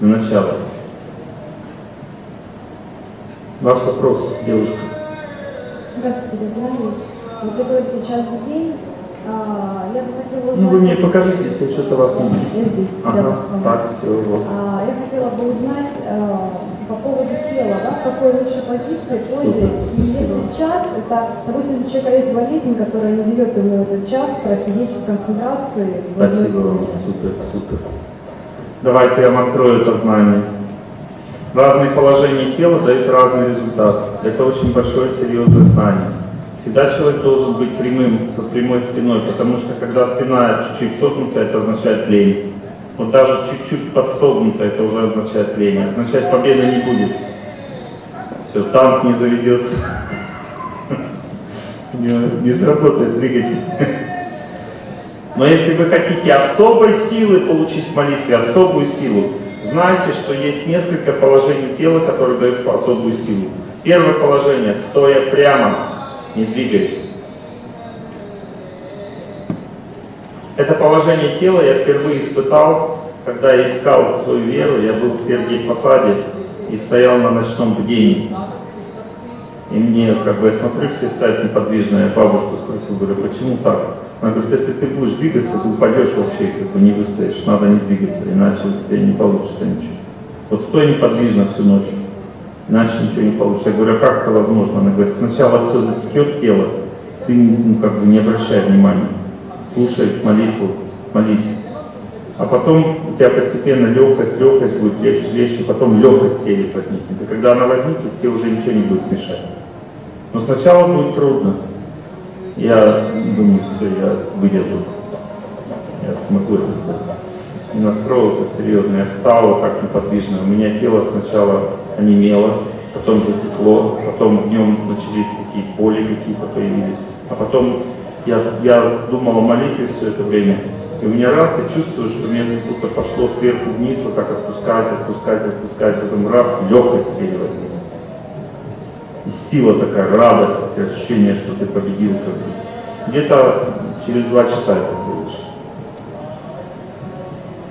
для начала. Ваш вопрос, девушка. Здравствуйте, Владимир Вот вы говорите час в день. А, я бы хотела узнать... Ну, вы мне покажите, если что-то вас не вижу. Я здесь, Ага, рядом. так, все, вот. А, я хотела бы узнать а, по поводу тела, да, в какой лучшей позиции позе. Если час, это, допустим, если у человека есть болезнь, которая не дает ему этот час просидеть в концентрации. Спасибо вам, супер, супер. Давайте я вам открою это знание. Разные положения тела дают разный результат. Это очень большое серьезное знание. Всегда человек должен быть прямым, со прямой спиной, потому что когда спина чуть-чуть согнута, это означает лень. Вот даже чуть-чуть подсогнута, это уже означает лень. Означает победы не будет. Все, танк не заведется. Не сработает двигатель. Но если вы хотите особой силы получить в молитве, особую силу, знайте, что есть несколько положений тела, которые дают особую силу. Первое положение, стоя прямо, не двигаясь. Это положение тела я впервые испытал, когда я искал свою веру. Я был в Сергиев Посаде и стоял на ночном бдении. И мне, как бы, я смотрю, все стоят неподвижно. Я бабушку спросил, говорю, почему так? Она говорит, если ты будешь двигаться, ты упадешь вообще, как бы не выстоишь. Надо не двигаться, иначе у тебя не получится ничего. Вот стой неподвижно всю ночь, иначе ничего не получится. Я говорю, а как это возможно? Она говорит, сначала все затекет тело, ты ну, как бы не обращай внимания. Слушай молитву, молись. А потом у тебя постепенно легкость, легкость будет легче, легче, потом легкость теле возникнет. И когда она возникнет, тебе уже ничего не будет мешать. Но сначала будет трудно. Я думаю, все, я выдержу. Я смогу это сделать. И настроился серьезно. Я встал так неподвижно. У меня тело сначала онемело, потом затекло, потом днем начались такие боли какие-то появились. А потом я, я думал о молитве все это время. И у меня раз, я чувствую, что мне как будто пошло сверху вниз, вот так отпускать, отпускать, отпускать. Потом раз, легкость в теле. И сила такая, радость, ощущение, что ты победил. Где-то через два часа это произошло.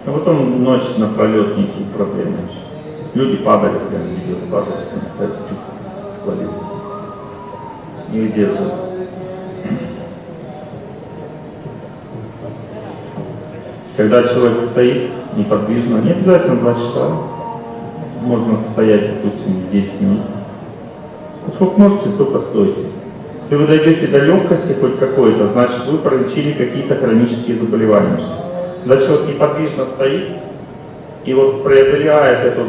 А потом ночь напролет никаких проблем. начались. Люди падали, прям видео падали, там стоят, тихо, свалился. Не выдерживают. Когда человек стоит неподвижно, не обязательно два часа, можно стоять, допустим, 10 минут. Вот сколько можете, столько стойте. Если вы дойдете до легкости хоть какой-то, значит вы пролечили какие-то хронические заболевания. Когда человек неподвижно стоит, и вот преодоляет эту,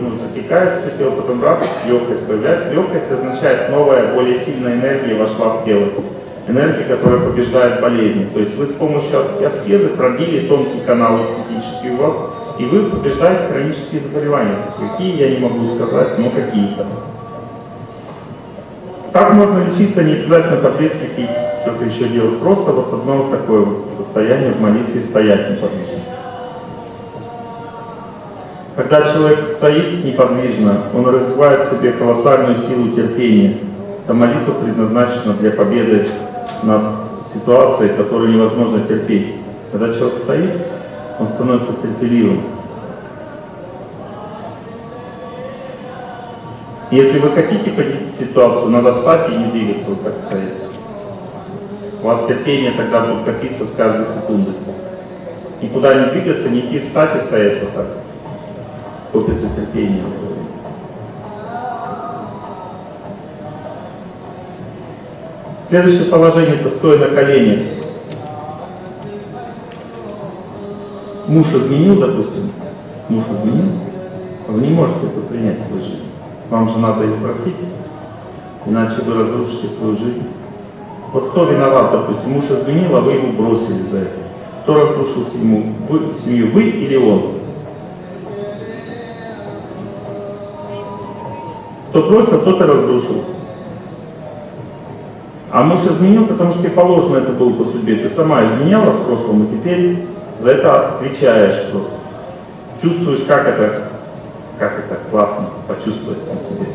ну, затекает все тело, потом раз, легкость появляется. Легкость означает новая, более сильная энергия вошла в тело. Энергия, которая побеждает болезни. То есть вы с помощью аскезы пробили тонкий канал цитический у вас, и вы побеждаете хронические заболевания. Какие, я не могу сказать, но какие-то. Как можно лечиться, не обязательно таблетки пить, что-то еще делать. Просто вот одно вот такое вот состояние в молитве стоять неподвижно. Когда человек стоит неподвижно, он развивает в себе колоссальную силу терпения. Эта молитва предназначена для победы над ситуацией, которую невозможно терпеть. Когда человек стоит, он становится терпеливым. Если вы хотите победить ситуацию, надо встать и не двигаться, вот так стоять. У вас терпение тогда будет копиться с каждой секунды. Никуда не двигаться, не идти встать и стоять вот так. Копится терпение. Следующее положение это стоя на коленях. Муж изменил, допустим, муж изменил, вы не можете это принять в свою жизнь. Вам же надо их просить, иначе вы разрушите свою жизнь. Вот кто виноват, допустим, муж изменил, а вы его бросили за это. Кто разрушил семью, вы, семью, вы или он? Кто бросил, тот и разрушил. А муж изменил, потому что тебе положено это было по судьбе. Ты сама изменяла в прошлом, и теперь за это отвечаешь просто. Чувствуешь, как это, как это классно почувствовать на себе.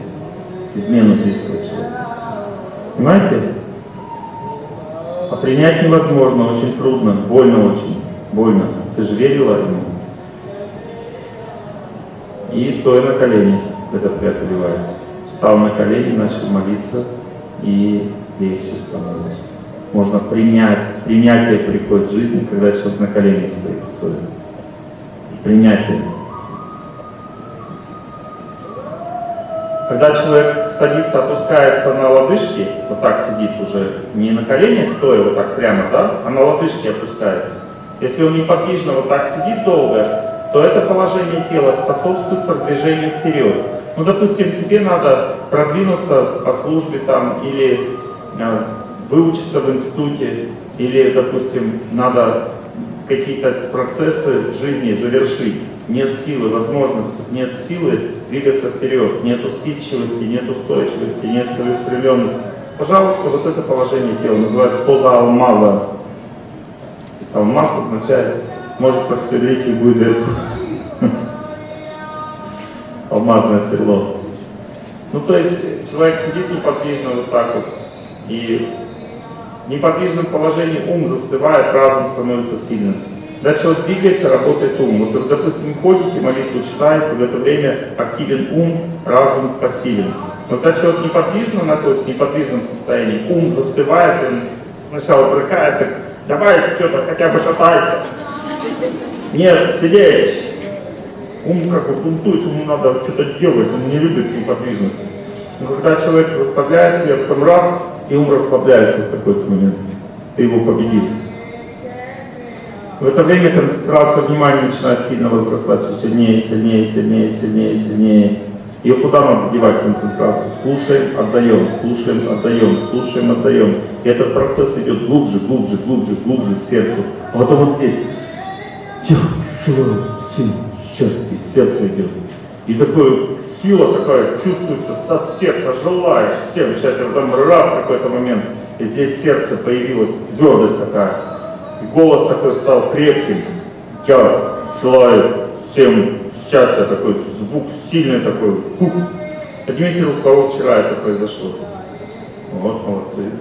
Измену близкого человека. Понимаете? А принять невозможно, очень трудно, больно очень, больно. Ты же верила ему. И стоя на колени это преодолевается. Встал на колени, начал молиться, и легче становится. Можно принять, принятие приходит в жизни, когда человек на коленях стоит, стоит. Принятие. Когда человек садится, опускается на лодыжки, вот так сидит уже, не на коленях стоя, вот так прямо, да, а на лодыжки опускается. Если он неподвижно вот так сидит долго, то это положение тела способствует продвижению вперед. Ну, допустим, тебе надо продвинуться по службе там, или э, выучиться в институте, или, допустим, надо какие-то процессы жизни завершить. Нет силы, возможности, нет силы двигаться вперед, нет усидчивости, нет устойчивости, нет целеустремленности. Пожалуйста, вот это положение тела называется поза алмаза. И алмаз означает, может просверлить любую дырку. Алмазное сверло. Ну, то есть человек сидит неподвижно вот так вот, и в неподвижном положении ум застывает, разум становится сильным. Когда человек двигается, работает ум. Вот, допустим, ходите, молитву читаете, в это время активен ум, разум пассивен. Но когда человек неподвижно находится, в неподвижном состоянии, ум застывает, он сначала брыкается, давай что-то хотя бы шатайся. Нет, сидеть. Ум как бы бунтует, ему надо что-то делать, он не любит неподвижность. Но когда человек заставляет себя, потом раз, и ум расслабляется в какой-то момент. Ты его победил. В это время концентрация внимания начинает сильно возрастать, все сильнее, сильнее, сильнее, сильнее, сильнее. И куда надо девать концентрацию? Слушаем, отдаем, слушаем, отдаем, слушаем, отдаем. И этот процесс идет глубже, глубже, глубже, глубже в сердце. А потом вот здесь. Счастье, сердце идет. И такое сила такая чувствуется от сердца, желаешь всем счастья. Потом раз какой-то момент, и здесь сердце появилась твердость такая. Голос такой стал крепким. Я желаю всем счастья, такой звук сильный такой. Поднимите руку, кого вчера это произошло. Вот, молодцы.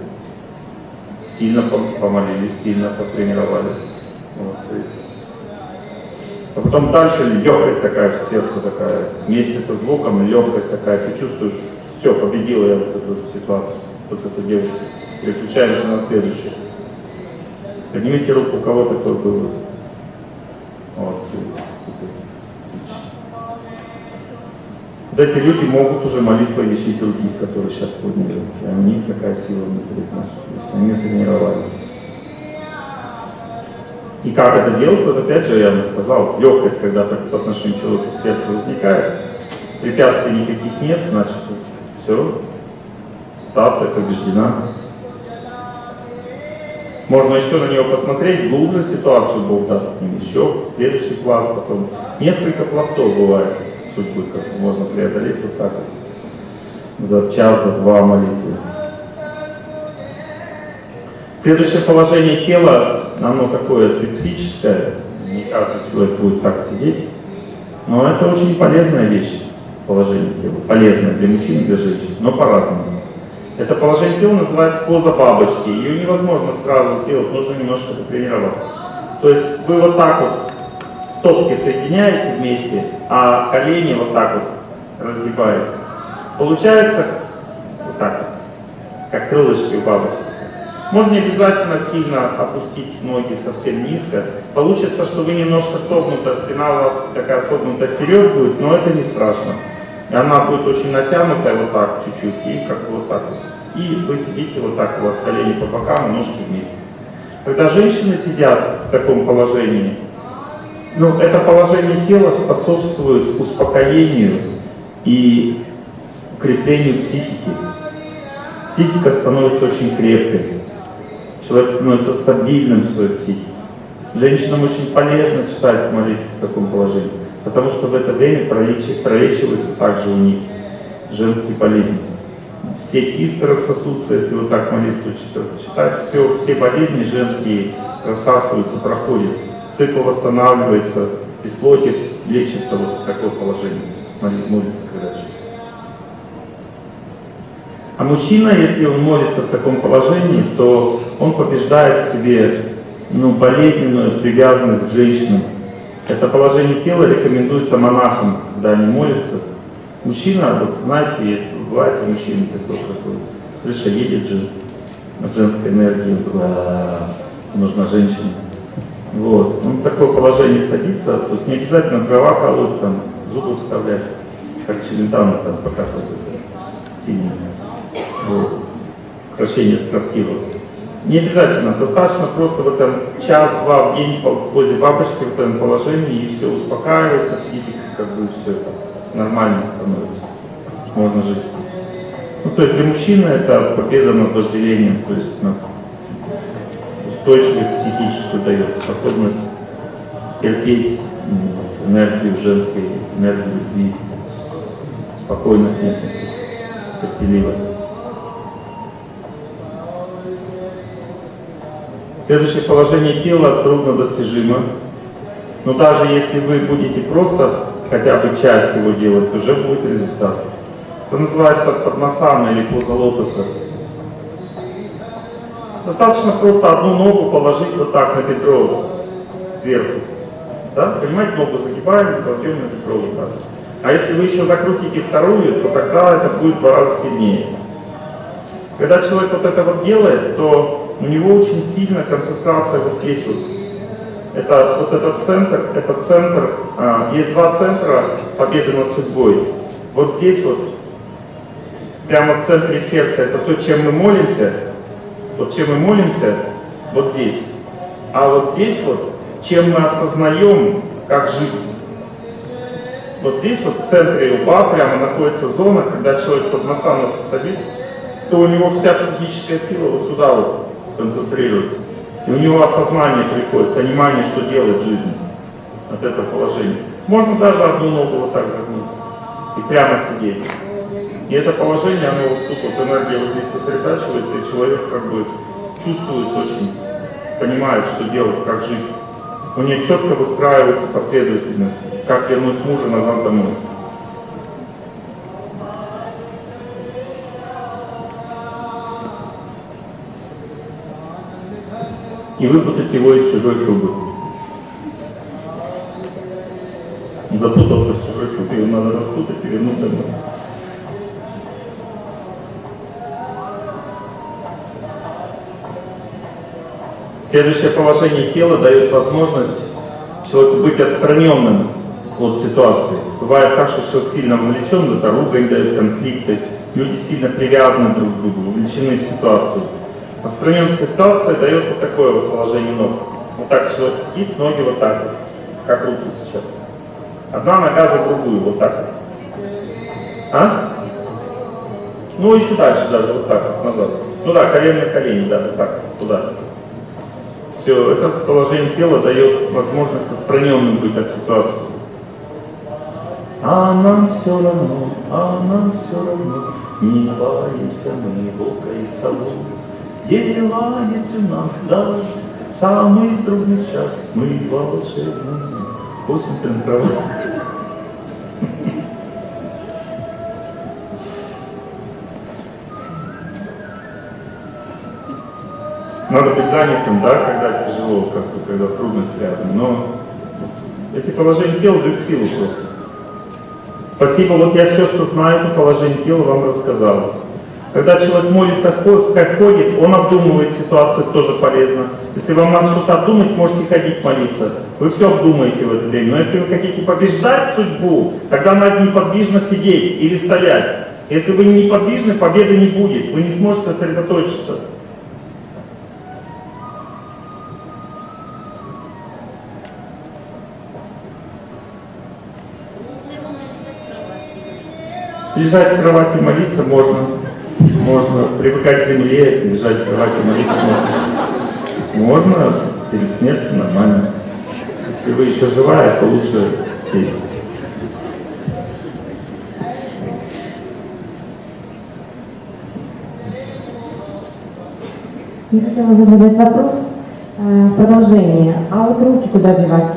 Сильно помолились, сильно потренировались. Молодцы. А потом дальше легкость такая в сердце такая, вместе со звуком легкость такая, ты чувствуешь, все, победила я вот эту ситуацию, вот с этой девушкой. Переключаемся на следующую. Поднимите руку, у кого такое было. Молодцы, супер. Вот эти люди могут уже молитвой лечить других, которые сейчас подняли руки. А у них такая сила внутри, значит, они тренировались. И как это делать, вот опять же я вам сказал, легкость, когда по отношению к человеку в сердце возникает, препятствий никаких нет, значит, все, ситуация побеждена. Можно еще на него посмотреть, глубже ситуацию Бог даст с ним, еще следующий пласт потом. Несколько пластов бывает судьбы, как можно преодолеть вот так вот, за час, за два молитвы. Следующее положение тела, оно такое специфическое, не каждый человек будет так сидеть, но это очень полезная вещь, положение тела, полезное для мужчин и для женщин, но по-разному. Это положение тела называется поза бабочки. Ее невозможно сразу сделать, нужно немножко потренироваться. То есть вы вот так вот стопки соединяете вместе, а колени вот так вот разгибаете. Получается вот так вот, как крылышки у бабочки. Можно не обязательно сильно опустить ноги совсем низко. Получится, что вы немножко согнута, спина у вас такая согнутая вперед будет, но это не страшно. И она будет очень натянутая вот так чуть-чуть, и как бы вот так вот. И вы сидите вот так, у вас колени по бокам, ножки вместе. Когда женщины сидят в таком положении, ну, это положение тела способствует успокоению и укреплению психики. Психика становится очень крепкой. Человек становится стабильным в своей психике. Женщинам очень полезно читать молитву в таком положении. Потому что в это время пролечиваются также у них женские болезни. Все кисты рассосутся, если вот так молитву читать, все, все болезни женские рассасываются, проходят. Цикл восстанавливается, бесплодие лечится вот в такое положение. Молится, когда А мужчина, если он молится в таком положении, то он побеждает в себе ну, болезненную привязанность к женщинам, Это положение тела рекомендуется монахам, когда они молятся. Мужчина, вот знаете, есть, бывает у мужчины такой, какой, крыша едет же, от женской энергии, такой, «А, нужна женщина. Вот. Он в такое положение садится, тут не обязательно дрова колоть, там, зубы вставлять, как Челентано там показывает. Вот. Украшение строптивого. Не обязательно, достаточно просто в этом час-два в день в позе бабочки в этом положении, и все успокаивается, психика как бы все нормально становится. Можно жить. Ну, то есть для мужчины это победа над вожделением, то есть над устойчивость психическую дает, способность терпеть энергию женской, энергию любви, спокойно к ней относиться, терпеливо. Следующее положение тела трудно достижимо. Но даже если вы будете просто хотя бы часть его делать, то уже будет результат. Это называется падмасана или поза лотоса. Достаточно просто одну ногу положить вот так на бедро сверху. Да? Понимаете, ногу загибаем, кладем на бедро вот так. А если вы еще закрутите вторую, то тогда это будет в два раза сильнее. Когда человек вот это вот делает, то у него очень сильная концентрация вот здесь вот. Это вот этот центр, это центр, а, есть два центра победы над судьбой. Вот здесь вот, прямо в центре сердца, это то, чем мы молимся, вот чем мы молимся, вот здесь. А вот здесь вот, чем мы осознаем, как жить. Вот здесь вот в центре лба прямо находится зона, когда человек под масану садится, то у него вся психическая сила вот сюда вот концентрируется. И у него осознание приходит, понимание, что делать в жизни от этого положения. Можно даже одну ногу вот так загнуть и прямо сидеть. И это положение, оно вот тут вот энергия вот здесь сосредотачивается, и человек как бы чувствует очень, понимает, что делать, как жить. У него четко выстраивается последовательность, как вернуть мужа назад домой. И выпутать его из чужой шубы. Он запутался в чужой шубе, его надо распутать и вернуть домой. Следующее положение тела дает возможность человеку быть отстраненным от ситуации. Бывает так, что человек сильно вовлечен, это ругань дает конфликты, люди сильно привязаны друг к другу, вовлечены в ситуацию. Отстраненная ситуация дает вот такое вот положение ног. Вот так человек сидит, ноги вот так вот, как руки сейчас. Одна нога за другую, вот так вот. А? Ну, еще дальше даже, вот так вот, назад. Ну да, колено на колени, да, вот так, туда. Все, это положение тела дает возможность отстраненным быть от ситуации. А нам все равно, а нам все равно, не боимся мы волка и сову. Дела есть у нас даже самый трудный час, мы волшебные косим трава. Надо быть занятым, да, когда тяжело, как-то, когда трудность рядом, но эти положения тела дают силу просто. Спасибо, вот я все, что знаю по положению тела, вам рассказал. Когда человек молится, как ходит, он обдумывает ситуацию, тоже полезно. Если вам надо что-то обдумать, можете ходить молиться. Вы все обдумаете в это время. Но если вы хотите побеждать судьбу, тогда надо неподвижно сидеть или стоять. Если вы не неподвижны, победы не будет. Вы не сможете сосредоточиться. Лежать в кровати молиться можно. Можно привыкать к земле, лежать в кровати молиться можно. Можно перед смертью нормально. Если вы еще живая, то лучше сесть. Я хотела бы задать вопрос э, продолжение. А вот руки куда девать?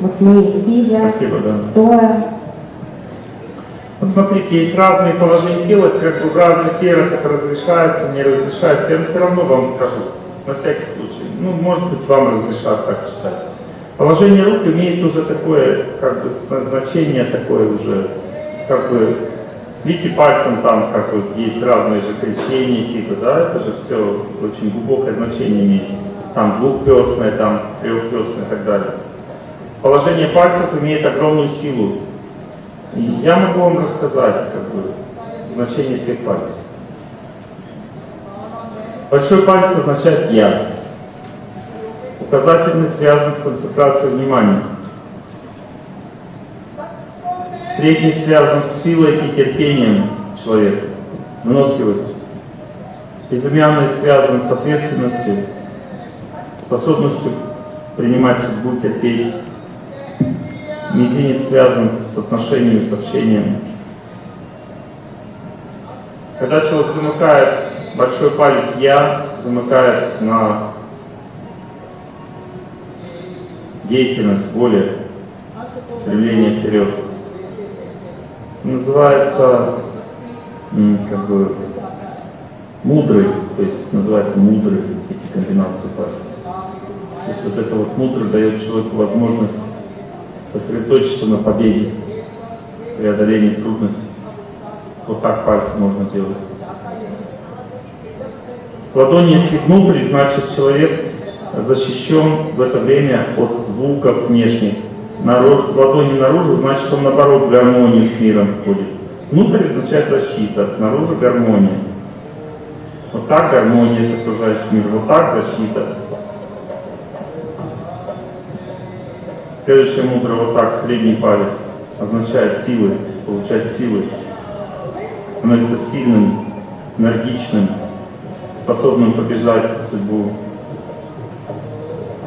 Вот мы сидя, Спасибо, да. стоя. Вот смотрите, есть разные положения тела, как бы в разных верах это разрешается, не разрешается. Я все равно вам скажу, на всякий случай. Ну, может быть, вам разрешат так читать. Положение рук имеет уже такое, как бы, значение такое уже, как бы, видите, пальцем там, как бы, есть разные же крещения, типа, да, это же все очень глубокое значение имеет. Там двухперстное, там трехперстное и так далее. Положение пальцев имеет огромную силу. Я могу вам рассказать, как бы, значение всех пальцев. Большой палец означает «я». Указательный связан с концентрацией внимания. Средний связан с силой и терпением человека, выносливостью. Безымянный связан с ответственностью, способностью принимать судьбу, терпеть. Мизинец связан с отношением, с общением. Когда человек замыкает большой палец «я», замыкает на деятельность, воля, стремление вперед. Называется как бы мудрый, то есть называется мудрый эти комбинации пальцев. То есть вот это вот мудрый дает человеку возможность сосредоточиться на победе, преодолении трудностей. Вот так пальцы можно делать. Ладони, если внутрь, значит человек защищен в это время от звуков внешних. Народ, ладони наружу, значит он наоборот в гармонию с миром входит. Внутрь означает защита, снаружи гармония. Вот так гармония с окружающим миром, вот так защита. Следующая мудро вот так, средний палец, означает силы, получать силы. Становится сильным, энергичным, способным побеждать судьбу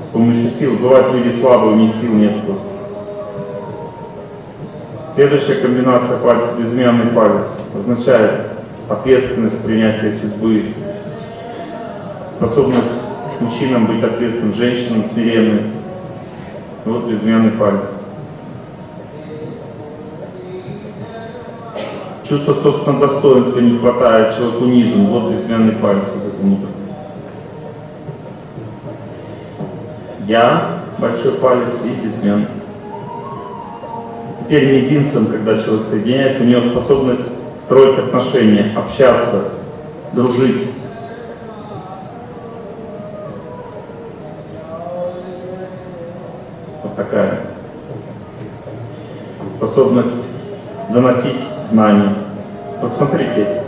с помощью сил. Бывают люди слабые, у них сил нет просто. Следующая комбинация пальцев, безымянный палец, означает ответственность принятия судьбы, способность мужчинам быть ответственным, женщинам смиренным. Вот безымянный палец. Чувство собственного достоинства не хватает, человек унижен, вот безымянный палец вот это внутрь. Я, большой палец и безымянный. Теперь мизинцем, когда человек соединяет, у него способность строить отношения, общаться, дружить. Такая способность доносить знания. Вот смотрите,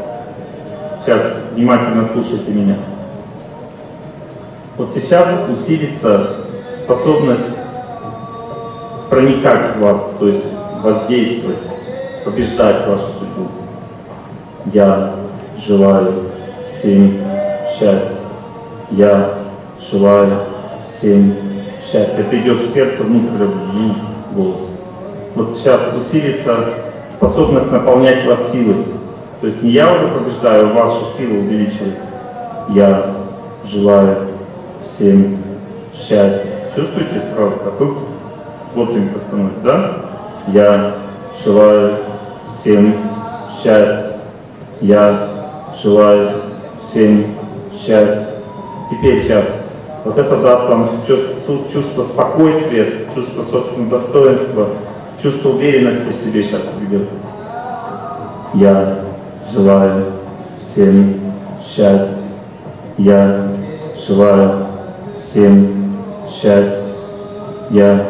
сейчас внимательно слушайте меня. Вот сейчас усилится способность проникать в вас, то есть воздействовать, побеждать вашу судьбу. Я желаю всем счастья. Я желаю всем счастья. Это идет в сердце внутрь ну, голос. Вот сейчас усилится способность наполнять вас силой. То есть не я уже побеждаю, а ваша сила увеличивается. Я желаю всем счастья. Чувствуете сразу, какой плотненько становится, да? Я желаю всем счастья. Я желаю всем счастья. Теперь сейчас. Вот это даст вам чувство, чувство спокойствия, чувство собственного достоинства, чувство уверенности в себе сейчас придет. Я желаю всем счастья. Я желаю всем счастья. Я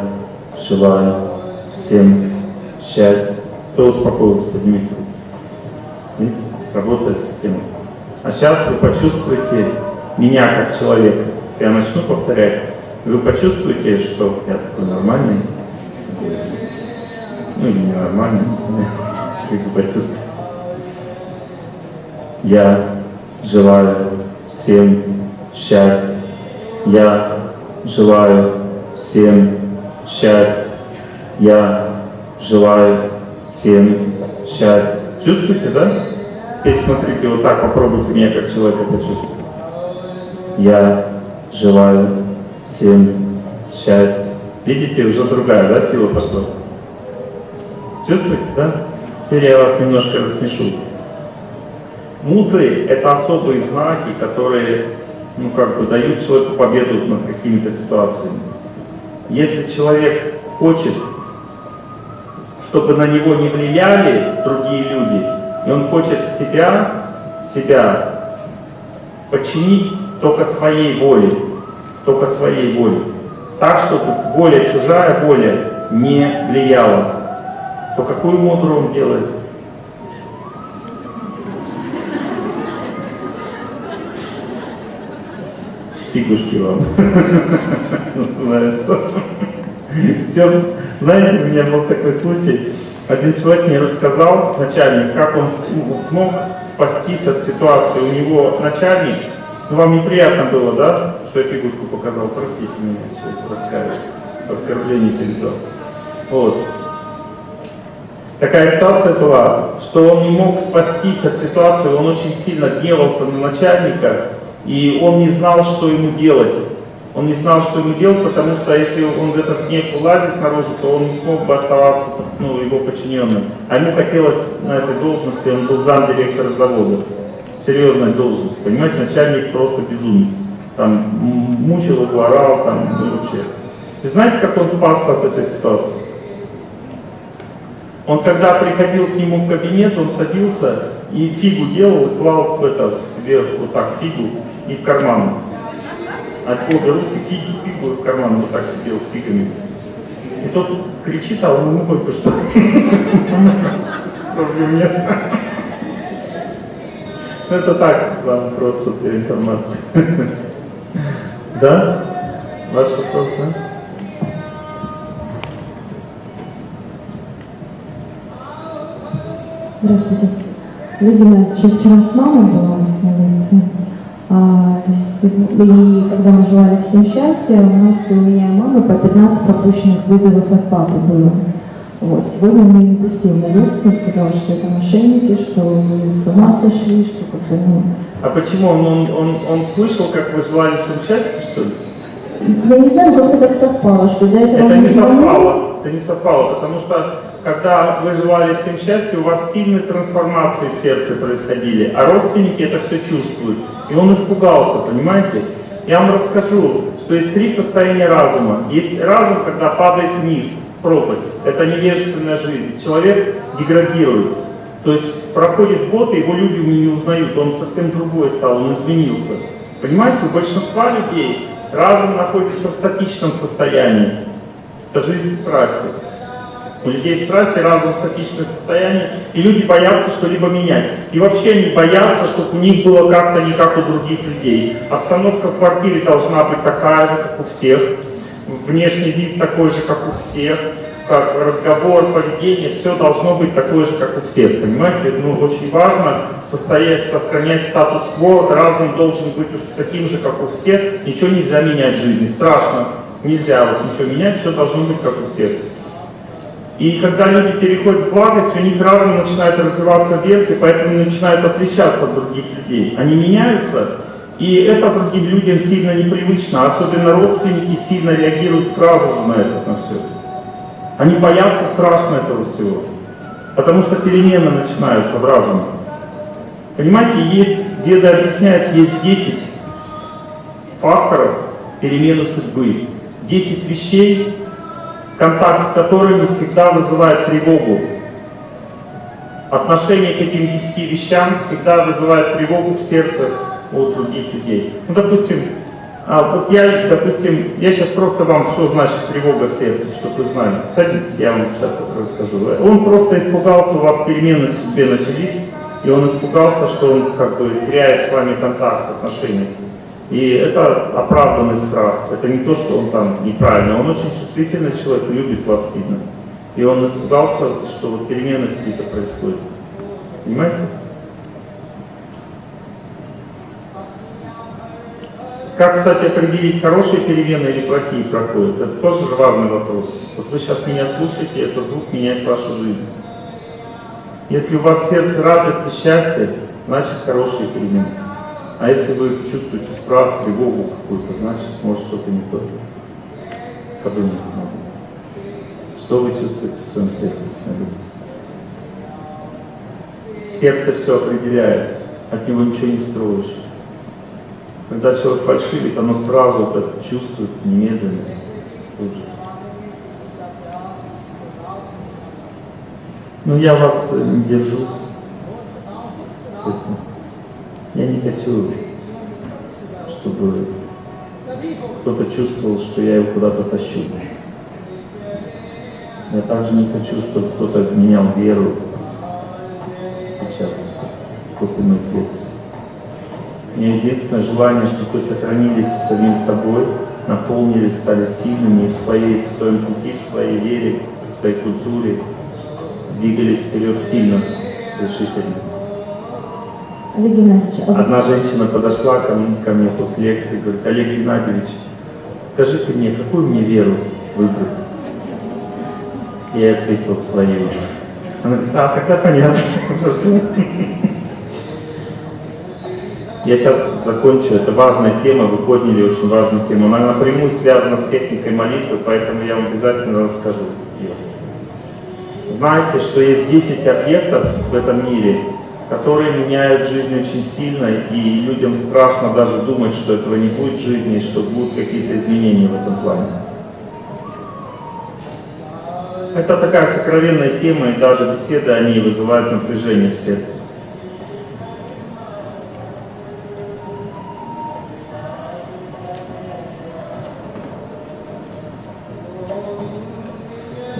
желаю всем счастья. Кто успокоился, поднимите руку. Видите, работает система. А сейчас вы почувствуете меня как человека. Я начну повторять. Вы почувствуете, что я такой нормальный, ну или ненормальный, не знаю, как вы почувствуете. Я желаю всем счастья. Я желаю всем счастья. Я желаю всем счастья. Чувствуете, да? Теперь смотрите, вот так попробуйте меня как человека почувствовать. Я желаю всем счастья. Видите, уже другая, да, сила пошла? Чувствуете, да? Теперь я вас немножко рассмешу. Мудры – это особые знаки, которые, ну, как бы, дают человеку победу над какими-то ситуациями. Если человек хочет, чтобы на него не влияли другие люди, и он хочет себя, себя подчинить только своей воле, только своей воле, так, чтобы воля, чужая воля не влияла, то какую мудру он делает? Фигушки вам называется. Все, знаете, у меня был такой случай. Один человек мне рассказал, начальник, как он смог спастись от ситуации. У него начальник, ну вам неприятно было, да, что я фигушку показал, простите меня, раскаиваюсь, оскорбление залом. Вот. Такая ситуация была, что он не мог спастись от ситуации, он очень сильно гневался на начальника, и он не знал, что ему делать. Он не знал, что ему делать, потому что если он в этот гнев улазит наружу, то он не смог бы оставаться ну, его подчиненным. А ему хотелось на этой должности, он был замдиректора завода. Серьезная должность, понимаете, начальник просто безумец. Там мучил его, орал, там, ну вообще. И знаете, как он спасся от этой ситуации? Он когда приходил к нему в кабинет, он садился и фигу делал, и клал в это, в себе вот так фигу и в карман. От обе руки фигу, фигу в карман вот так сидел с фигами. И тот кричит, а он ему что. Проблем нет. Это так, вам просто для информации. Да? Ваш вопрос, да? Здравствуйте. Видимо, вчера с мамой была на улице. А, и когда мы желали всем счастья, у нас у меня и мамы по 15 пропущенных вызовов от папы было. Вот. Сегодня мне не пустил на лекцию, сказал, что это мошенники, что мы с ума сошли, что как-то, ну... А почему? Он, он, он, он слышал, как вы желали всем счастья, что ли? Я не знаю, как это так совпало, что до этого... Это не совпало, это не совпало, потому что когда вы желали всем счастья, у вас сильные трансформации в сердце происходили, а родственники это все чувствуют. И он испугался, понимаете? Я вам расскажу, что есть три состояния разума. Есть разум, когда падает вниз, пропасть. Это невежественная жизнь. Человек деградирует. То есть проходит год, и его люди не узнают. Он совсем другой стал, он изменился. Понимаете, у большинства людей разум находится в статичном состоянии. Это жизнь страсти. У людей страсти разум статичное состояние, и люди боятся что-либо менять. И вообще они боятся, чтобы у них было как-то не как у других людей. Обстановка в квартире должна быть такая же, как у всех. Внешний вид такой же, как у всех. Как разговор, поведение, все должно быть такое же, как у всех. Понимаете? Ну, очень важно состоять, сохранять статус-кво. Разум должен быть таким же, как у всех. Ничего нельзя менять в жизни. Страшно. Нельзя вот ничего менять, все должно быть как у всех. И когда люди переходят в благость, у них разум начинает развиваться вверх, и поэтому начинают отличаться от других людей. Они меняются, и это другим людям сильно непривычно, особенно родственники сильно реагируют сразу же на это, на все. Они боятся страшно этого всего, потому что перемены начинаются в разуме. Понимаете, есть, Веды объясняют, есть 10 факторов перемены судьбы, 10 вещей, контакт с которыми всегда вызывает тревогу. Отношение к этим десяти вещам всегда вызывает тревогу в сердце у других людей. Ну, допустим, а вот я, допустим, я сейчас просто вам, что значит тревога в сердце, чтобы вы знали. Садитесь, я вам сейчас это расскажу. Он просто испугался, у вас перемены в судьбе начались, и он испугался, что он как бы теряет с вами контакт, отношения. И это оправданный страх. Это не то, что он там неправильно. Он очень чувствительный человек, любит вас сильно. И он испугался, что вот перемены какие-то происходят. Понимаете? Как, кстати, определить, хорошие перемены или плохие проходят? Это тоже же важный вопрос. Вот вы сейчас меня слушаете, этот звук меняет вашу жизнь. Если у вас сердце радость и счастье, значит хорошие перемены. А если вы чувствуете страх, тревогу какую-то, значит, может что-то не то. Подумайте надо. Что вы чувствуете в своем сердце? Смотрите. Сердце все определяет, от него ничего не строишь. Когда человек фальшивит, оно сразу это чувствует немедленно. Тут же. Ну, я вас э, не держу, честно. Я не хочу, чтобы кто-то чувствовал, что я его куда-то тащу. Я также не хочу, чтобы кто-то обменял веру сейчас, после моих лекций. У меня единственное желание, чтобы вы сохранились самим собой, наполнились, стали сильными в, своей, в своем пути, в своей вере, в своей культуре, двигались вперед сильно, решительно. Олег Геннадьевич, а Одна женщина подошла ко мне, ко мне после лекции и говорит, Олег Геннадьевич, скажите мне, какую мне веру выбрать? Я ответил свою. Она говорит, а, тогда понятно. Я сейчас закончу, это важная тема, вы подняли очень важную тему. Она напрямую связана с техникой молитвы, поэтому я вам обязательно расскажу ее. Знаете, что есть 10 объектов в этом мире, которые меняют жизнь очень сильно, и людям страшно даже думать, что этого не будет в жизни, и что будут какие-то изменения в этом плане. Это такая сокровенная тема, и даже беседы о ней вызывают напряжение в сердце.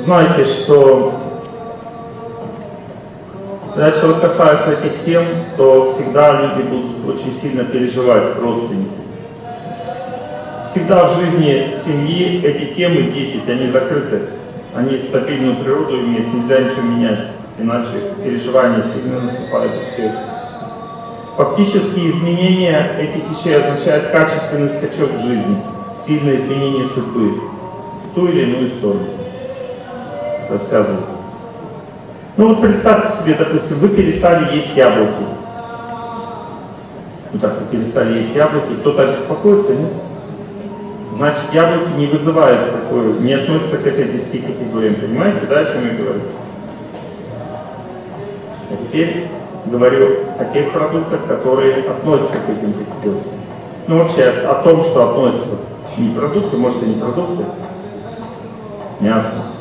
Знаете, что когда человек касается этих тем, то всегда люди будут очень сильно переживать, родственники. Всегда в жизни семьи эти темы 10, они закрыты. Они стабильную природу имеют, нельзя ничего менять, иначе переживания сильно наступают у всех. Фактически изменение этих вещей означает качественный скачок в жизни, сильное изменение судьбы в ту или иную сторону. Рассказываю. Ну вот представьте себе, допустим, вы перестали есть яблоки. Ну так, вы перестали есть яблоки, кто-то беспокоится, нет? Значит, яблоки не вызывают такое, не относятся к этой 10 категориям. Понимаете, да, о чем я говорю? А теперь говорю о тех продуктах, которые относятся к этим категориям. Ну, вообще, о том, что относятся не продукты, может и не продукты, мясо.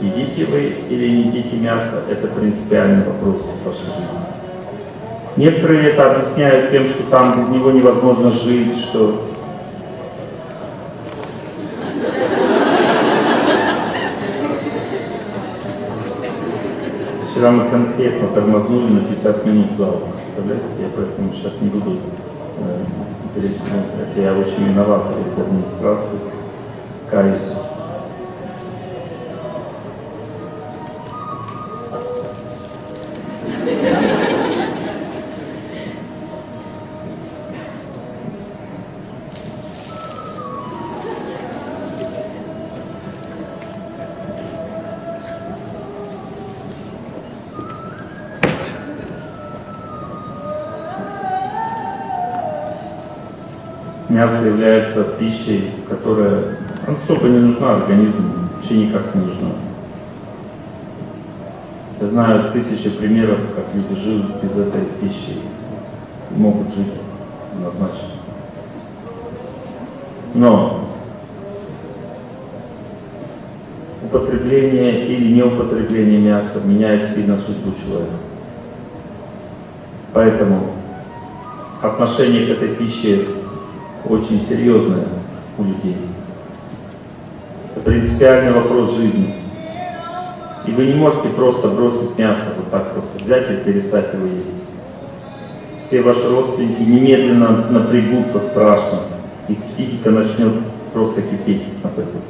Едите вы или не едите мясо, это принципиальный вопрос в вашей жизни. Некоторые это объясняют тем, что там без него невозможно жить, что... Вчера мы конкретно тормознули на 50 минут зал, представляете? Я поэтому сейчас не буду... э, это я очень виноват перед администрацией, каюсь. Мясо является пищей, которая особо не нужна организму, вообще никак не нужна. Я знаю тысячи примеров, как люди живут без этой пищи, могут жить однозначно. Но употребление или неупотребление мяса меняет сильно судьбу человека. Поэтому отношение к этой пище очень серьезное у людей. Это принципиальный вопрос жизни. И вы не можете просто бросить мясо, вот так просто взять и перестать его есть. Все ваши родственники немедленно напрягутся страшно. Их психика начнет просто кипеть от этого.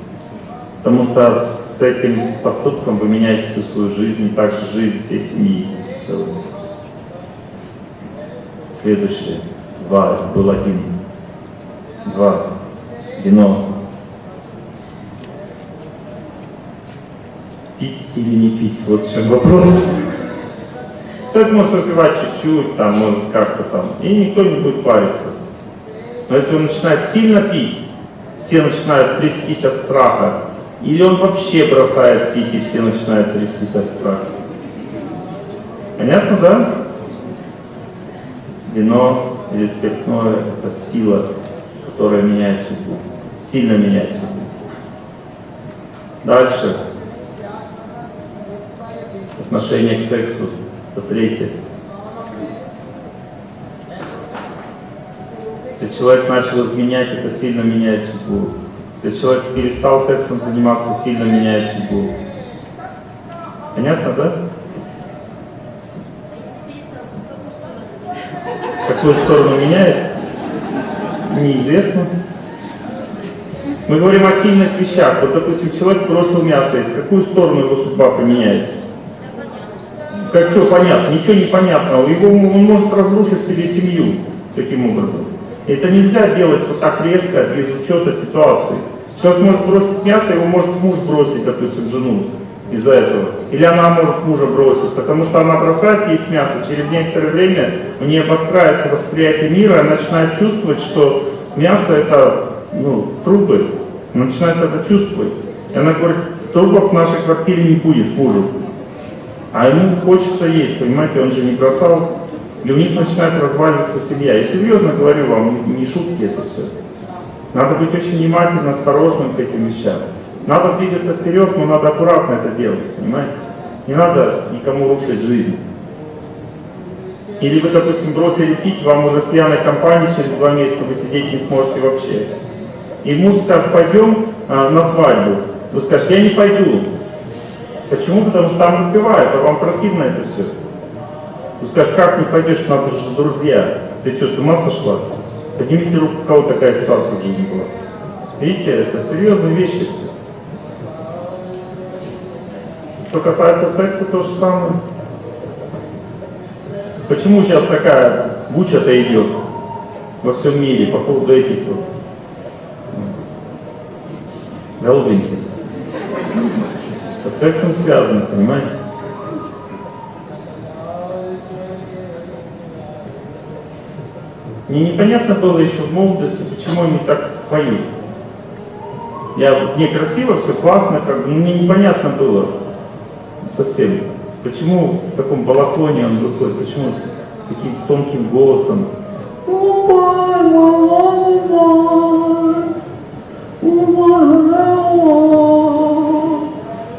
Потому что с этим поступком вы меняете всю свою жизнь, и также жизнь всей семьи целой. Следующее. Два. Это был один. Два. Вино. Пить или не пить? Вот в чем вопрос. Человек может выпивать чуть-чуть, там, может как-то там, и никто не будет париться. Но если он начинает сильно пить, все начинают трястись от страха, или он вообще бросает пить, и все начинают трястись от страха. Понятно, да? Вино или спиртное – это сила, которая меняет судьбу, сильно меняет судьбу. Дальше. Отношение к сексу. Это третье. Если человек начал изменять, это сильно меняет судьбу. Если человек перестал сексом заниматься, сильно меняет судьбу. Понятно, да? какую сторону меняет, неизвестно. Мы говорим о сильных вещах. Вот, допустим, человек бросил мясо есть, какую сторону его судьба поменяется? Как что понятно? Ничего не понятно. Его, он может разрушить себе семью таким образом. Это нельзя делать вот так резко, без учета ситуации. Человек может бросить мясо, его может муж бросить, допустим, жену из-за этого. Или она может мужа бросить, потому что она бросает есть мясо, через некоторое время у нее обостряется восприятие мира, она начинает чувствовать, что мясо это ну, трупы. Она начинает это чувствовать. И она говорит, трупов в нашей квартире не будет мужу. А ему хочется есть, понимаете, он же не бросал. И у них начинает разваливаться семья. И серьезно говорю вам, не шутки это все. Надо быть очень внимательным, осторожным к этим вещам. Надо двигаться вперед, но надо аккуратно это делать, понимаете? Не надо никому рушить жизнь. Или вы, допустим, бросили пить, вам уже в пьяной компании через два месяца вы сидеть не сможете вообще. И муж скажет, пойдем а, на свадьбу. Вы скажете, я не пойду. Почему? Потому что там выпивают, а вам противно это все. Вы скажете, как не пойдешь, надо же друзья. Ты что, с ума сошла? Поднимите руку, у кого такая ситуация в жизни была. Видите, это серьезные вещи все. Что касается секса, то же самое. Почему сейчас такая буча-то идет во всем мире по поводу этих вот голубеньких? Это с сексом связано, понимаете? Мне непонятно было еще в молодости, почему они так поют. Я, мне красиво, все классно, как бы, мне непонятно было, совсем. Почему в таком балахоне он выходит, почему таким тонким голосом?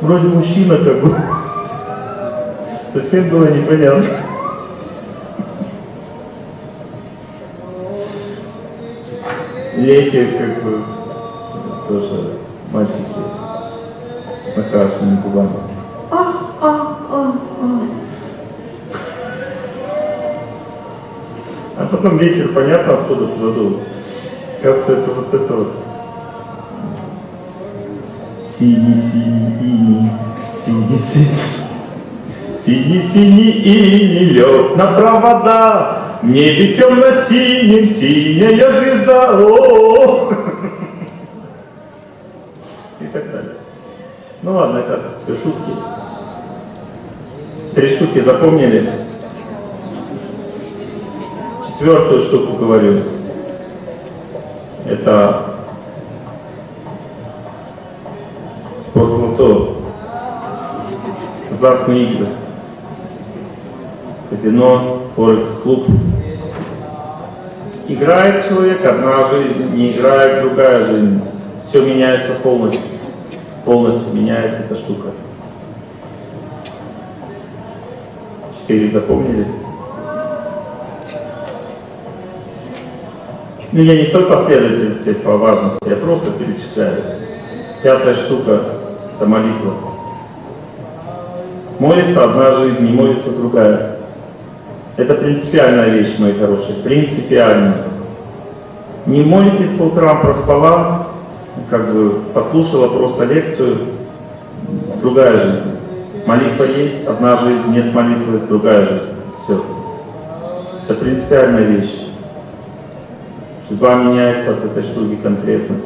Вроде мужчина как бы. Совсем было непонятно. Лети как бы тоже мальчики с накрашенными губами. Потом ветер, понятно, откуда задул. Кажется, это вот это вот. Синий-синий ини, синий-синий. Синий-синий ини лед на провода, в небе темно-синим синяя звезда. О -о -о. И так далее. Ну ладно, это все шутки. Три штуки запомнили? Четвертую штуку говорю. Это спортлото, азартные игры, казино, форекс-клуб. Играет человек, одна жизнь, не играет, другая жизнь. Все меняется полностью. Полностью меняется эта штука. Четыре запомнили? Ну, я не в той последовательности по важности, я просто перечисляю. Пятая штука – это молитва. Молится одна жизнь, не молится другая. Это принципиальная вещь, мои хорошие, принципиальная. Не молитесь по утрам, проспала, как бы послушала просто лекцию, другая жизнь. Молитва есть, одна жизнь, нет молитвы, другая жизнь. Все. Это принципиальная вещь. Судьба меняется от этой штуки конкретно.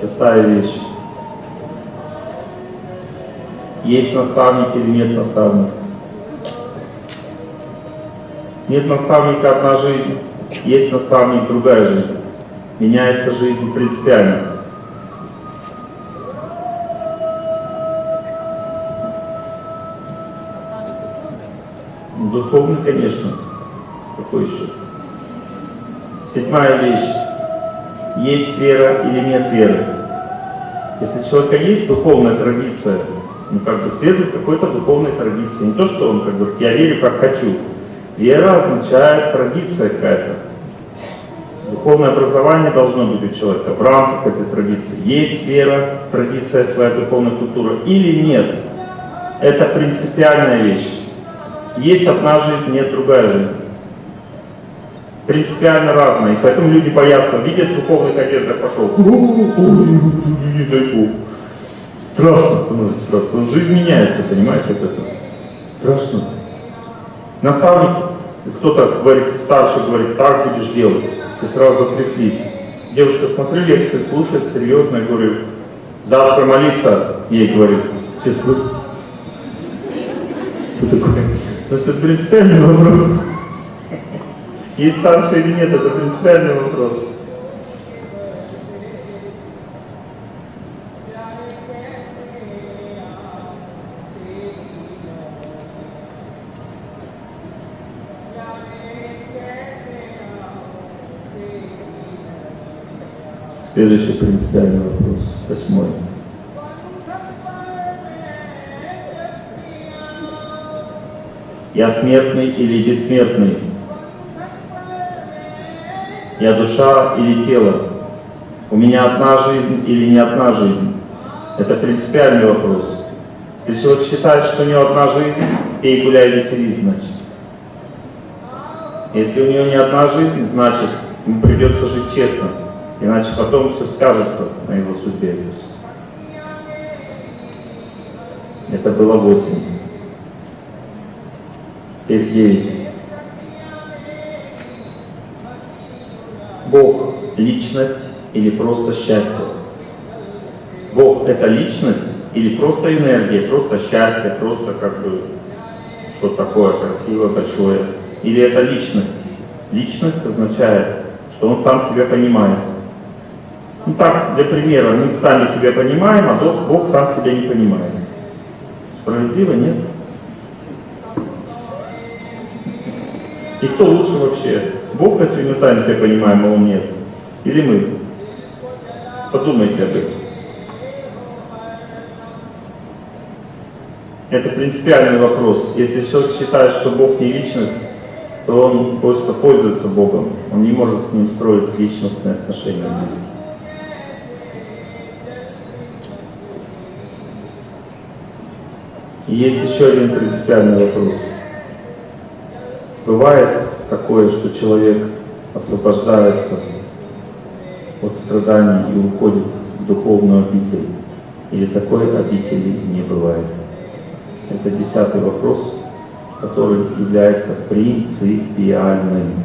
Шестая вещь. Есть наставник или нет наставника? Нет наставника одна жизнь, есть наставник другая жизнь. Меняется жизнь принципиально. Духовный, конечно. Какой еще? Седьмая вещь. Есть вера или нет веры. Если у человека есть духовная традиция, ну, как бы следует какой-то духовной традиции. Не то, что он как бы, я верю, как хочу. Вера означает традиция какая-то. Духовное образование должно быть у человека в рамках этой традиции. Есть вера, традиция, своя духовная культура или нет. Это принципиальная вещь. Есть одна жизнь, нет другая жизнь. Принципиально разная. И поэтому люди боятся, видят духовных одеждах, пошел. Не дай Бог. Страшно становится сразу. Потому что жизнь меняется, понимаете, от этого. Страшно. Наставник, кто-то говорит, старший говорит, так будешь делать. Все сразу затряслись. Девушка, смотрю лекции, слушает серьезно, я говорю, завтра молиться, ей говорю. Все такой, кто такой? Ну что, это принципиальный вопрос. Есть старший или нет, это принципиальный вопрос. Следующий принципиальный вопрос, восьмой. Я смертный или бессмертный? Я душа или тело? У меня одна жизнь или не одна жизнь? Это принципиальный вопрос. Если человек считает, что у него одна жизнь, пей, гуляй, веселись, значит. Если у него не одна жизнь, значит, ему придется жить честно. Иначе потом все скажется на его судьбе. Это было восемь. Теперь девять. Бог – личность или просто счастье? Бог – это личность или просто энергия, просто счастье, просто как бы что такое красивое, большое? Или это личность? Личность означает, что он сам себя понимает. Ну так, для примера, мы сами себя понимаем, а Бог сам себя не понимает. Справедливо, нет? И кто лучше вообще? Бог, если мы сами себя понимаем, а Он нет? Или мы? Подумайте об этом. Это принципиальный вопрос. Если человек считает, что Бог не личность, то он просто пользуется Богом. Он не может с ним строить личностные отношения близкие. И есть еще один принципиальный вопрос. Бывает такое, что человек освобождается от страданий и уходит в духовную обитель, или такой обители не бывает. Это десятый вопрос, который является принципиальным.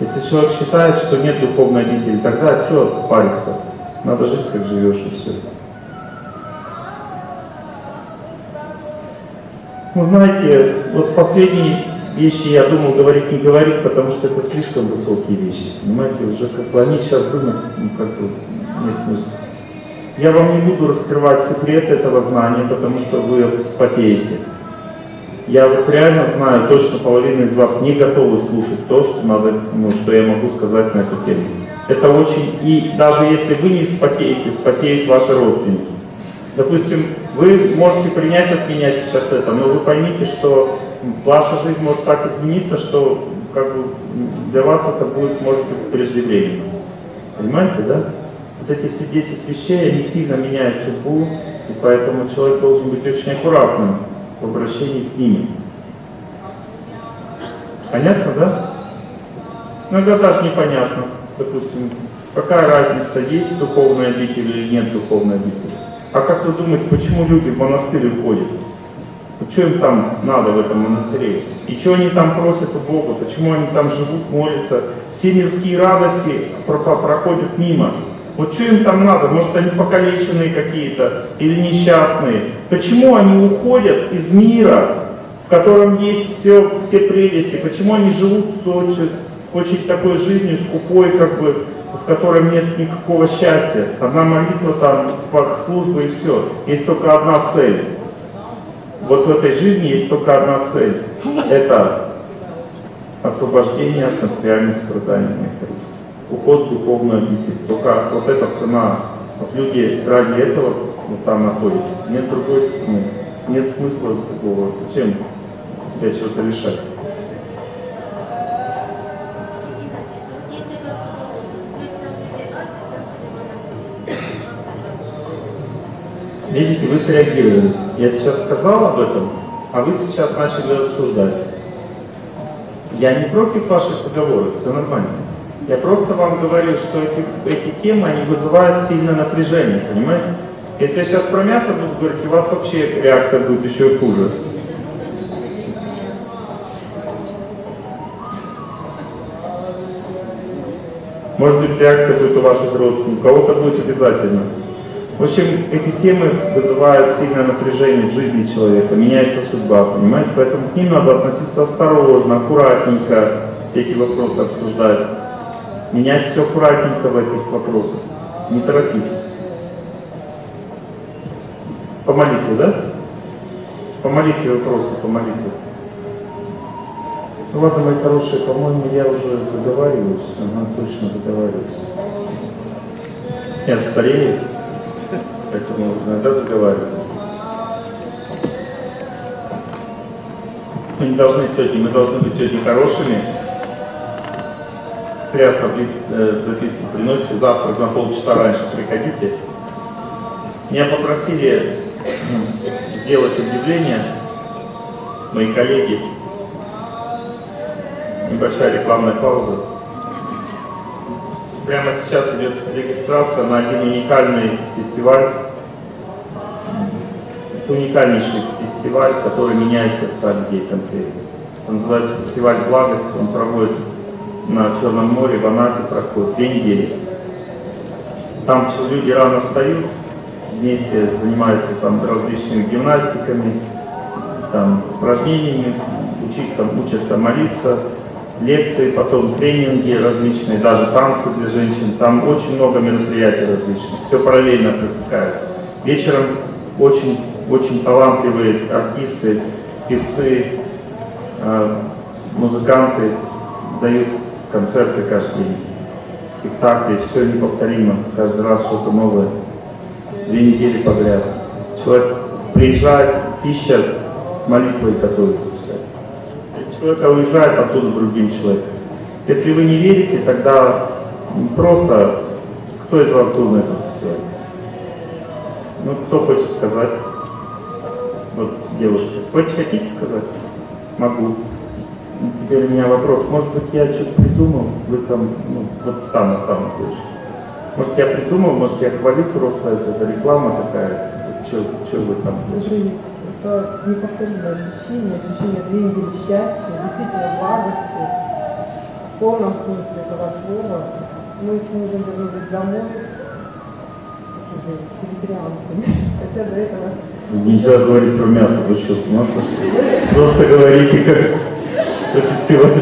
Если человек считает, что нет духовной обители, тогда что париться? Надо жить, как живешь, и все. Ну, знаете, вот последние вещи я думал говорить, не говорить, потому что это слишком высокие вещи. Понимаете, уже как бы они сейчас думают, ну, как бы нет смысла. Я вам не буду раскрывать секрет этого знания, потому что вы спотеете. Я вот реально знаю, точно половина из вас не готовы слушать то, что, надо, ну, что я могу сказать на эту тему. Это очень... И даже если вы не спотеете, спотеют ваши родственники. Допустим, вы можете принять от меня сейчас это, но вы поймите, что ваша жизнь может так измениться, что как бы, для вас это будет, может быть, преждевременно. Понимаете, да? Вот эти все 10 вещей, они сильно меняют судьбу, и поэтому человек должен быть очень аккуратным в обращении с ними. Понятно, да? Иногда даже непонятно. Допустим, какая разница, есть духовная обитель или нет духовной обители. А как вы думаете, почему люди в монастырь уходят? Что им там надо в этом монастыре? И что они там просят у Бога? Почему они там живут, молятся? Все мирские радости проходят мимо. Вот что им там надо? Может, они покалеченные какие-то или несчастные? Почему они уходят из мира, в котором есть все, все прелести? Почему они живут очень, очень такой жизнью, скупой, как бы, в котором нет никакого счастья. Одна молитва, там, служба и все. Есть только одна цель. Вот в этой жизни есть только одна цель. Это освобождение от материальных страданий, моих Уход в духовную обитель. Только вот эта цена. Вот люди ради этого вот там находитесь. Нет другой цены. Нет смысла такого. Зачем себя чего-то лишать? Видите, вы среагировали. Я сейчас сказал об этом, а вы сейчас начали рассуждать. Я не против ваших поговоров, все нормально. Я просто вам говорю, что эти, эти темы, они вызывают сильное напряжение, понимаете? Если я сейчас про мясо буду говорить, у вас вообще реакция будет еще хуже. Может быть, реакция будет у ваших родственников, у кого-то будет обязательно. В общем, эти темы вызывают сильное напряжение в жизни человека, меняется судьба, понимаете? Поэтому к ним надо относиться осторожно, аккуратненько, все эти вопросы обсуждать. Менять все аккуратненько в этих вопросах, не торопиться. Помолите, да? Помолите вопросы, помолите. Ну ладно, мои хорошие, по-моему, я уже заговариваюсь, ага, точно заговариваюсь. Я старею, поэтому иногда заговариваюсь. Мы не должны сегодня, мы должны быть сегодня хорошими. Зря э, записки приносите, завтра на полчаса раньше приходите. Меня попросили сделать объявление, мои коллеги, небольшая рекламная пауза. Прямо сейчас идет регистрация на один уникальный фестиваль. Уникальнейший фестиваль, который меняет сердца людей конкретно. Он называется фестиваль благости, он проводит на Черном море, в Анапе проходит две недели. Там люди рано встают, вместе занимаются там различными гимнастиками, там, упражнениями, учиться, учатся молиться, лекции, потом тренинги различные, даже танцы для женщин. Там очень много мероприятий различных, все параллельно протекает. Вечером очень, очень талантливые артисты, певцы, э, музыканты дают концерты каждый день, спектакли, все неповторимо, каждый раз что-то новое, две недели подряд. Человек приезжает, пища с молитвой готовится все. Человек уезжает оттуда другим человеком. Если вы не верите, тогда просто кто из вас был на этом фестивале? Ну, кто хочет сказать? Вот, девушка, хочешь, хотите сказать? Могу. Теперь у меня вопрос, может быть, я что-то придумал, вы там, ну, вот там, вот там, девушка. Может, я придумал, может, я хвалю просто, это, это реклама такая, что вы там? Это неповторимое ощущение, ощущение недели счастья, действительно благости, в полном смысле этого слова. Мы с мужем вернулись домой, вегетарианцами, хотя до этого... Нельзя говорить про мясо, вы что, с ума сошли? Просто говорите, как фестиваль.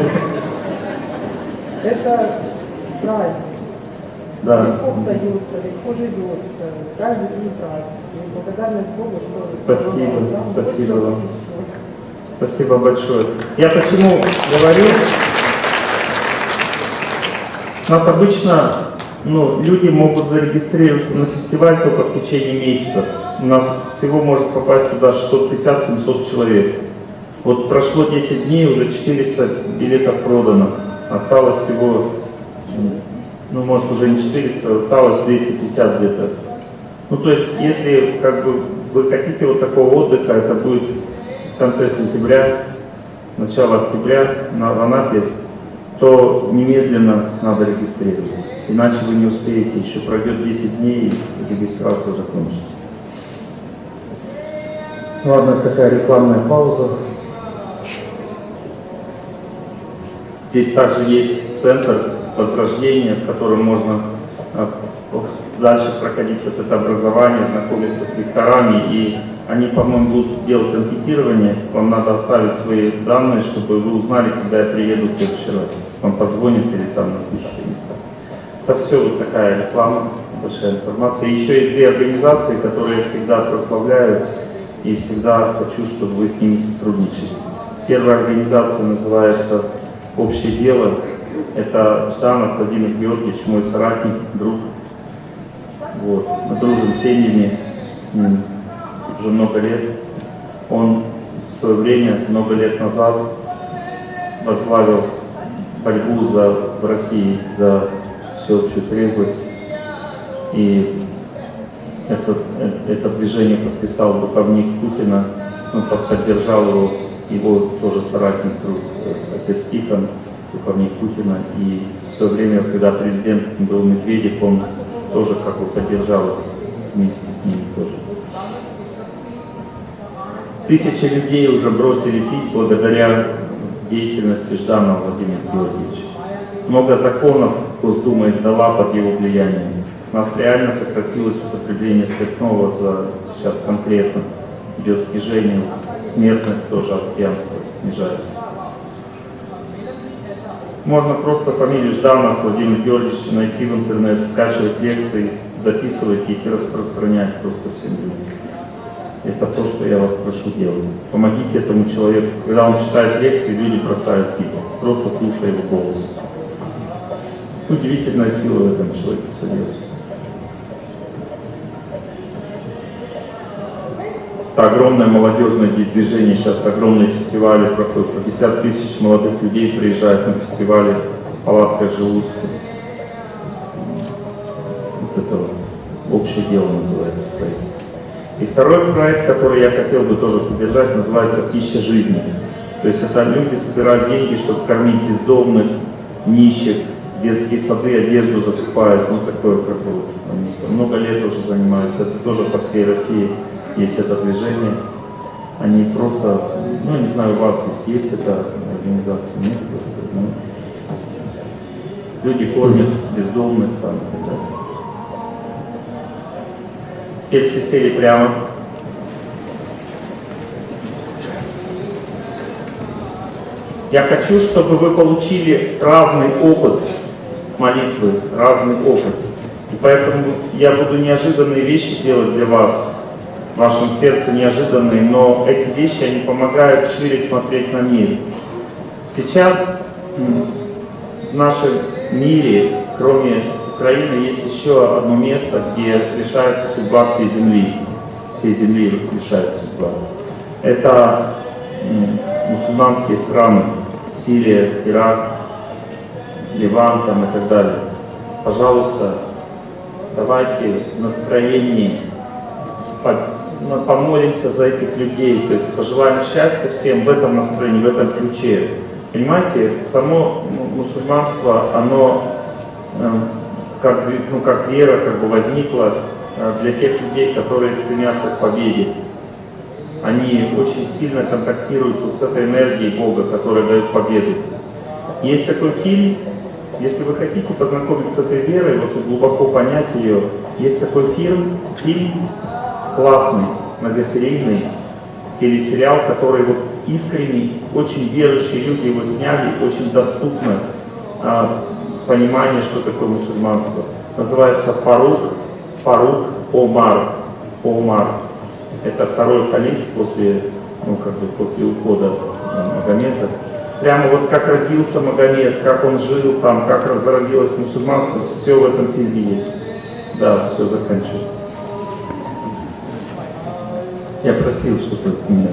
Это праздник. Да. Легко встается, легко живется, каждый день праздник. Благодарность Богу, что... Спасибо, спасибо вам. Спасибо большое. Я почему говорю, у нас обычно ну, люди могут зарегистрироваться на фестиваль только в течение месяца. У нас всего может попасть туда 650-700 человек. Вот прошло 10 дней, уже 400 билетов продано. Осталось всего, ну может уже не 400, осталось 250 где-то. Ну то есть, если как бы вы хотите вот такого отдыха, это будет в конце сентября, начало октября на Анапе, то немедленно надо регистрироваться. Иначе вы не успеете, еще пройдет 10 дней и регистрация закончится. Ладно, такая рекламная пауза. Здесь также есть центр возрождения, в котором можно а, дальше проходить вот это образование, знакомиться с лекторами. И они, по-моему, будут делать анкетирование. Вам надо оставить свои данные, чтобы вы узнали, когда я приеду в следующий раз. Вам позвонят или там напишут места. Это все вот такая реклама, большая информация. Еще есть две организации, которые всегда прославляю и всегда хочу, чтобы вы с ними сотрудничали. Первая организация называется «Общее дело». Это Жданов Владимир Георгиевич, мой соратник, друг. Вот. Мы дружим семьями, с ним уже много лет. Он в свое время, много лет назад, возглавил борьбу за, в России за всеобщую трезвость. И это, это движение подписал духовник Путина, ну, под- поддержал его, его тоже соратник, друг, э, отец Тихон, духовник Путина. И в свое время, когда президент был Медведев, он тоже как бы поддержал вместе с ним тоже. Тысячи людей уже бросили пить благодаря деятельности Жданова Владимира Георгиевича. Много законов Госдума издала под его влиянием. У нас реально сократилось употребление спиртного за сейчас конкретно. Идет снижение, смертность тоже от пьянства снижается. Можно просто фамилию Жданов Владимир Георгиевич найти в интернет, скачивать лекции, записывать их и распространять просто всем людям. Это то, что я вас прошу делать. Помогите этому человеку. Когда он читает лекции, люди бросают пить, просто слушая его голос. Удивительная сила в этом человеке содержится. Это огромное молодежное движение, сейчас огромные фестивали проходят, по 50 тысяч молодых людей приезжают на фестивали, в палатках живут. Вот это вот общее дело называется проект. И второй проект, который я хотел бы тоже поддержать, называется «Пища жизни». То есть это люди собирают деньги, чтобы кормить бездомных, нищих, детские сады, одежду закупают, ну такое как бы много лет уже занимаются, это тоже по всей России есть это движение. Они просто, ну не знаю, у вас здесь есть эта организация, нет просто, ну, люди кормят бездомных там и так сели прямо. Я хочу, чтобы вы получили разный опыт молитвы, разный опыт. И поэтому я буду неожиданные вещи делать для вас, вашем сердце неожиданные, но эти вещи, они помогают шире смотреть на мир. Сейчас в нашем мире, кроме Украины, есть еще одно место, где решается судьба всей земли. Всей земли решается судьба. Это мусульманские страны, Сирия, Ирак, Ливан там и так далее. Пожалуйста, давайте ну, помолимся за этих людей, то есть пожелаем счастья всем в этом настроении, в этом ключе. Понимаете, само мусульманство, оно э, как, ну, как вера как бы возникло э, для тех людей, которые стремятся к победе. Они очень сильно контактируют вот с этой энергией Бога, которая дает победу. Есть такой фильм, если вы хотите познакомиться с этой верой, вот глубоко понять ее, есть такой фильм, фильм классный, многосерийный, телесериал, который вот искренний, очень верующие люди его сняли, очень доступно а, понимание, что такое мусульманство. Называется Фарук, Фарук Омар. Омар. Это второй халиф после, ну, как бы после ухода э, Магомета. Прямо вот как родился Магомед, как он жил там, как разродилось мусульманство, все в этом фильме есть. Да, все, заканчиваю. Я просил, чтобы меня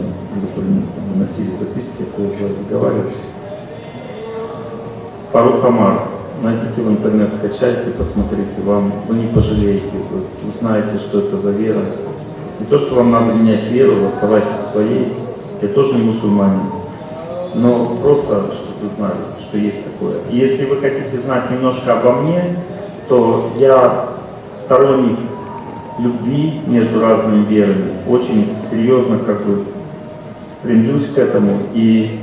носили записки, а то я разговариваю. Фарук Амар. Найдите в интернет, скачайте, посмотрите, вам, вы не пожалеете, вы узнаете, что это за вера. Не то, что вам надо менять веру, оставайтесь своей. Я тоже не мусульманин. Но просто, чтобы вы знали, что есть такое. И если вы хотите знать немножко обо мне, то я сторонник любви между разными верами. Очень серьезно как бы стремлюсь к этому. И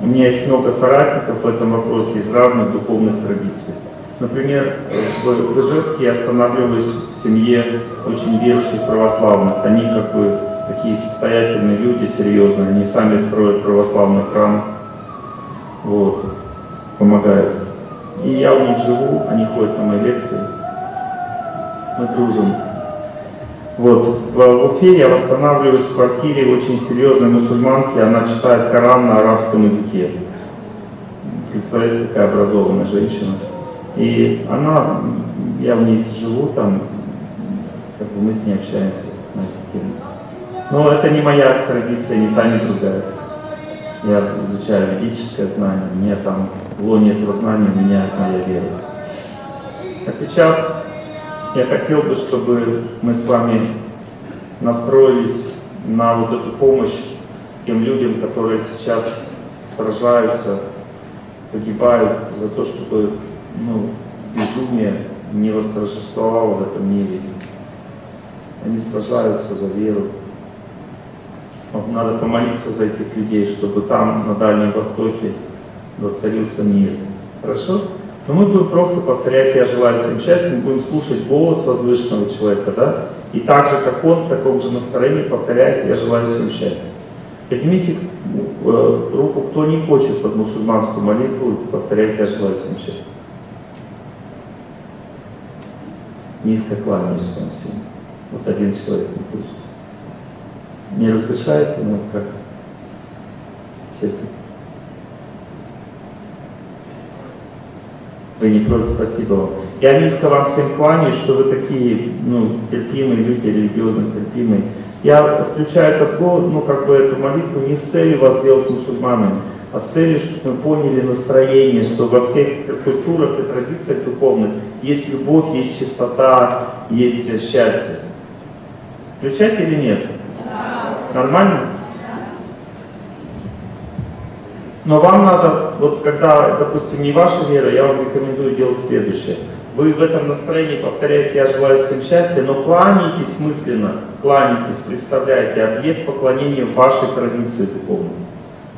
у меня есть много соратников в этом вопросе из разных духовных традиций. Например, в Ижевске я останавливаюсь в семье очень верующих православных. Они как бы такие состоятельные люди, серьезные. Они сами строят православный храм, вот, помогают. И я у них живу, они ходят на мои лекции. Мы дружим. Вот, в, Уфе я восстанавливаюсь в квартире очень серьезной мусульманки, она читает Коран на арабском языке. Представляете, какая образованная женщина. И она, я в ней живу там, как бы мы с ней общаемся. на эту тему. Но это не моя традиция, ни та, ни другая. Я изучаю ведическое знание, мне там в лоне этого знания меняет моя вера. А сейчас я хотел бы, чтобы мы с вами настроились на вот эту помощь тем людям, которые сейчас сражаются, погибают за то, чтобы ну, безумие не восторжествовало в этом мире. Они сражаются за веру. Вот надо помолиться за этих людей, чтобы там, на Дальнем Востоке, воцарился мир. Хорошо? Но мы будем просто повторять «Я желаю всем счастья», мы будем слушать голос возвышенного человека, да? И так же, как он, в таком же настроении повторяет «Я желаю всем счастья». Поднимите э, руку, кто не хочет под мусульманскую молитву повторять «Я желаю всем счастья». Низко кланяюсь вам всем. Вот один человек не хочет. Не разрешаете, ну как? Честно. Вы не против, спасибо вам. Я низко вам всем кланяюсь, что вы такие ну, терпимые люди, религиозно терпимые. Я включаю этот год, ну как бы эту молитву не с целью вас сделать мусульманами, а с целью, чтобы мы поняли настроение, что во всех культурах и традициях духовных есть любовь, есть чистота, есть счастье. Включать или нет? Нормально? Но вам надо, вот когда, допустим, не ваша вера, я вам рекомендую делать следующее. Вы в этом настроении повторяете «Я желаю всем счастья», но кланяйтесь мысленно, кланяйтесь, представляете объект поклонения вашей традиции духовной.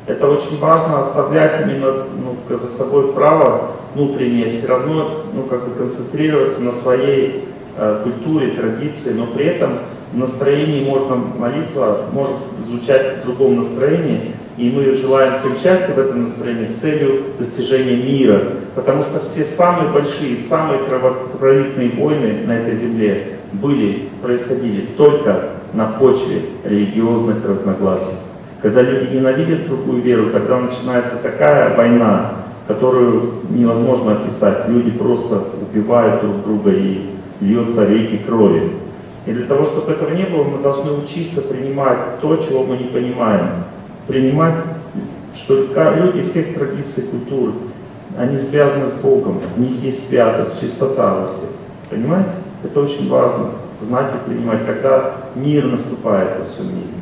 Это очень важно, оставлять именно ну, за собой право внутреннее, все равно ну, как бы концентрироваться на своей э, культуре, традиции, но при этом в настроении можно молитва может звучать в другом настроении, и мы желаем всем счастья в этом настроении с целью достижения мира. Потому что все самые большие, самые кровопролитные войны на этой земле были, происходили только на почве религиозных разногласий. Когда люди ненавидят другую веру, когда начинается такая война, которую невозможно описать. Люди просто убивают друг друга и льется реки крови. И для того, чтобы этого не было, мы должны учиться принимать то, чего мы не понимаем принимать, что люди всех традиций, культур, они связаны с Богом, у них есть святость, чистота во всех. Понимаете? Это очень важно, знать и принимать, когда мир наступает во всем мире.